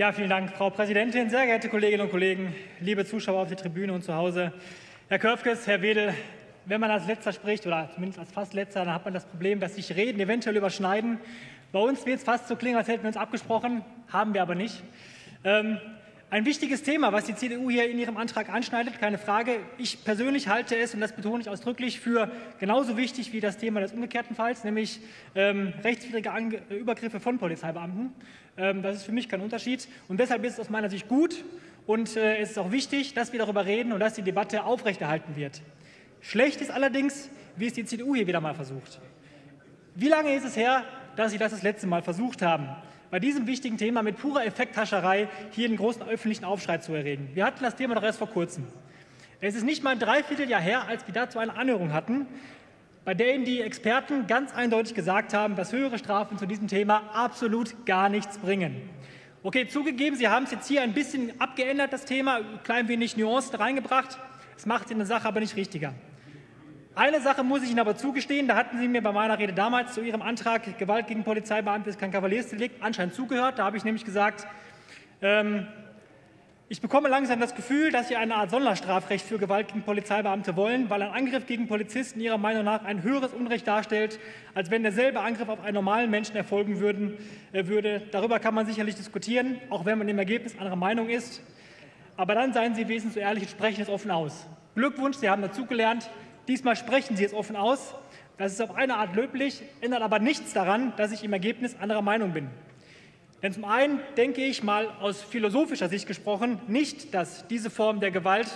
Ja, vielen Dank, Frau Präsidentin, sehr geehrte Kolleginnen und Kollegen, liebe Zuschauer auf der Tribüne und zu Hause. Herr Körfges, Herr Wedel, wenn man als Letzter spricht, oder zumindest als fast Letzter, dann hat man das Problem, dass sich Reden eventuell überschneiden. Bei uns wird es fast so klingen, als hätten wir uns abgesprochen, haben wir aber nicht. Ähm, ein wichtiges Thema, was die CDU hier in ihrem Antrag anschneidet, keine Frage. Ich persönlich halte es, und das betone ich ausdrücklich, für genauso wichtig wie das Thema des umgekehrten Falls, nämlich ähm, rechtswidrige Ange Übergriffe von Polizeibeamten. Ähm, das ist für mich kein Unterschied. Und deshalb ist es aus meiner Sicht gut und äh, es ist auch wichtig, dass wir darüber reden und dass die Debatte aufrechterhalten wird. Schlecht ist allerdings, wie es die CDU hier wieder mal versucht. Wie lange ist es her, dass Sie das das letzte Mal versucht haben? bei diesem wichtigen Thema mit purer Effekthascherei hier einen großen öffentlichen Aufschrei zu erregen. Wir hatten das Thema doch erst vor kurzem. Es ist nicht mal ein Dreivierteljahr her, als wir dazu eine Anhörung hatten, bei der Ihnen die Experten ganz eindeutig gesagt haben, dass höhere Strafen zu diesem Thema absolut gar nichts bringen. Okay, zugegeben, Sie haben es jetzt hier ein bisschen abgeändert, das Thema, ein klein wenig Nuancen reingebracht. Es macht in Sache aber nicht richtiger. Eine Sache muss ich Ihnen aber zugestehen, da hatten Sie mir bei meiner Rede damals zu Ihrem Antrag Gewalt gegen Polizeibeamte ist kein Kavaliersdelikt anscheinend zugehört. Da habe ich nämlich gesagt, ähm, ich bekomme langsam das Gefühl, dass Sie eine Art Sonderstrafrecht für Gewalt gegen Polizeibeamte wollen, weil ein Angriff gegen Polizisten Ihrer Meinung nach ein höheres Unrecht darstellt, als wenn derselbe Angriff auf einen normalen Menschen erfolgen würden, äh, würde. Darüber kann man sicherlich diskutieren, auch wenn man im Ergebnis anderer Meinung ist. Aber dann seien Sie wesentlich ehrlich und sprechen es offen aus. Glückwunsch, Sie haben dazugelernt. Diesmal sprechen Sie es offen aus. Das ist auf eine Art löblich, ändert aber nichts daran, dass ich im Ergebnis anderer Meinung bin. Denn zum einen denke ich mal aus philosophischer Sicht gesprochen nicht, dass diese Form der Gewalt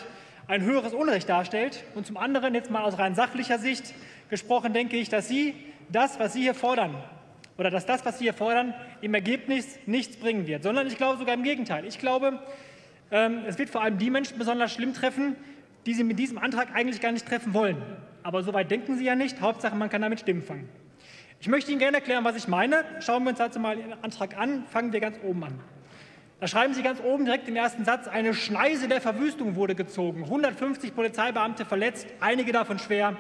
ein höheres Unrecht darstellt. Und zum anderen jetzt mal aus rein sachlicher Sicht gesprochen denke ich, dass Sie das, was Sie hier fordern, oder dass das, was Sie hier fordern, im Ergebnis nichts bringen wird, sondern ich glaube sogar im Gegenteil. Ich glaube, ähm, es wird vor allem die Menschen besonders schlimm treffen, die Sie mit diesem Antrag eigentlich gar nicht treffen wollen. Aber so weit denken Sie ja nicht. Hauptsache, man kann damit Stimmen fangen. Ich möchte Ihnen gerne erklären, was ich meine. Schauen wir uns dazu mal den Antrag an. Fangen wir ganz oben an. Da schreiben Sie ganz oben direkt im ersten Satz, eine Schneise der Verwüstung wurde gezogen. 150 Polizeibeamte verletzt, einige davon schwer.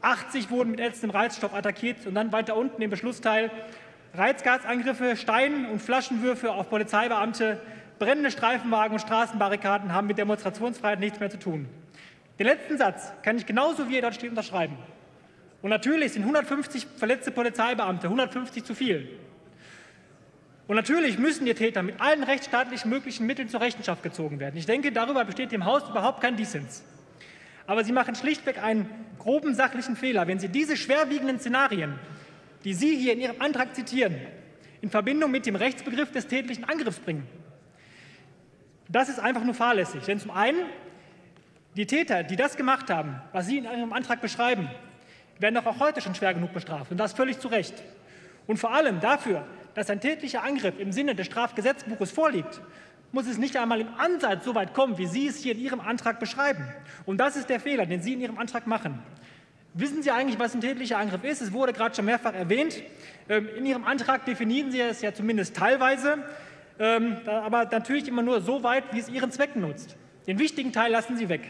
80 wurden mit ätzendem Reizstoff attackiert. Und dann weiter unten im Beschlussteil, Reizgasangriffe, Stein- und Flaschenwürfe auf Polizeibeamte, brennende Streifenwagen und Straßenbarrikaden haben mit Demonstrationsfreiheit nichts mehr zu tun. Den letzten Satz kann ich genauso wie er dort steht unterschreiben. Und natürlich sind 150 verletzte Polizeibeamte 150 zu viel. Und natürlich müssen die Täter mit allen rechtsstaatlich möglichen Mitteln zur Rechenschaft gezogen werden. Ich denke, darüber besteht im Haus überhaupt kein Dissens. Aber Sie machen schlichtweg einen groben sachlichen Fehler, wenn Sie diese schwerwiegenden Szenarien, die Sie hier in Ihrem Antrag zitieren, in Verbindung mit dem Rechtsbegriff des tätlichen Angriffs bringen. Das ist einfach nur fahrlässig. Denn zum einen die Täter, die das gemacht haben, was Sie in Ihrem Antrag beschreiben, werden doch auch heute schon schwer genug bestraft, und das völlig zu Recht. Und vor allem dafür, dass ein tätlicher Angriff im Sinne des Strafgesetzbuches vorliegt, muss es nicht einmal im Ansatz so weit kommen, wie Sie es hier in Ihrem Antrag beschreiben. Und das ist der Fehler, den Sie in Ihrem Antrag machen. Wissen Sie eigentlich, was ein tätlicher Angriff ist? Es wurde gerade schon mehrfach erwähnt. Ähm, in Ihrem Antrag definieren Sie es ja zumindest teilweise, ähm, aber natürlich immer nur so weit, wie es Ihren Zwecken nutzt. Den wichtigen Teil lassen Sie weg.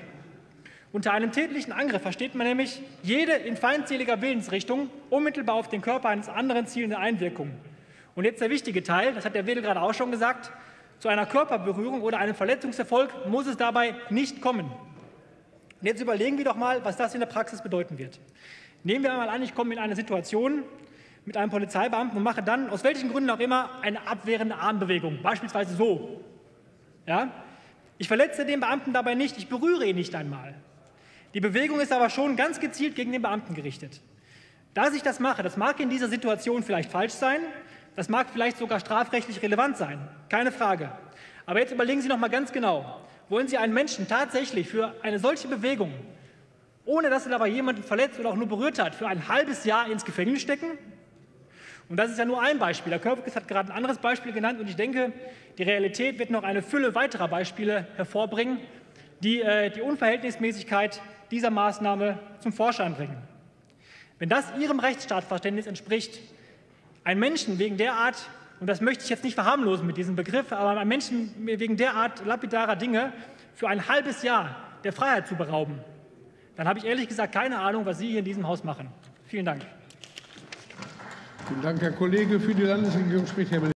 Unter einem tätlichen Angriff versteht man nämlich jede in feindseliger Willensrichtung unmittelbar auf den Körper eines anderen zielende Einwirkung. Und jetzt der wichtige Teil, das hat der Wedel gerade auch schon gesagt, zu einer Körperberührung oder einem Verletzungserfolg muss es dabei nicht kommen. Und jetzt überlegen wir doch mal, was das in der Praxis bedeuten wird. Nehmen wir einmal an, ich komme in eine Situation mit einem Polizeibeamten und mache dann, aus welchen Gründen auch immer, eine abwehrende Armbewegung, beispielsweise so. Ja? Ich verletze den Beamten dabei nicht, ich berühre ihn nicht einmal. Die Bewegung ist aber schon ganz gezielt gegen den Beamten gerichtet. Dass ich das mache, das mag in dieser Situation vielleicht falsch sein, das mag vielleicht sogar strafrechtlich relevant sein, keine Frage. Aber jetzt überlegen Sie noch mal ganz genau, wollen Sie einen Menschen tatsächlich für eine solche Bewegung, ohne dass er dabei jemanden verletzt oder auch nur berührt hat, für ein halbes Jahr ins Gefängnis stecken? Und das ist ja nur ein Beispiel. Der Körperkes hat gerade ein anderes Beispiel genannt und ich denke, die Realität wird noch eine Fülle weiterer Beispiele hervorbringen, die äh, die Unverhältnismäßigkeit dieser Maßnahme zum Vorschein bringen. Wenn das Ihrem Rechtsstaatsverständnis entspricht, ein Menschen wegen derart, und das möchte ich jetzt nicht verharmlosen mit diesem Begriff, aber ein Menschen wegen derart lapidarer Dinge für ein halbes Jahr der Freiheit zu berauben, dann habe ich ehrlich gesagt keine Ahnung, was Sie hier in diesem Haus machen. Vielen Dank. Vielen Dank, Herr Kollege. Für die Landesregierung spricht Herr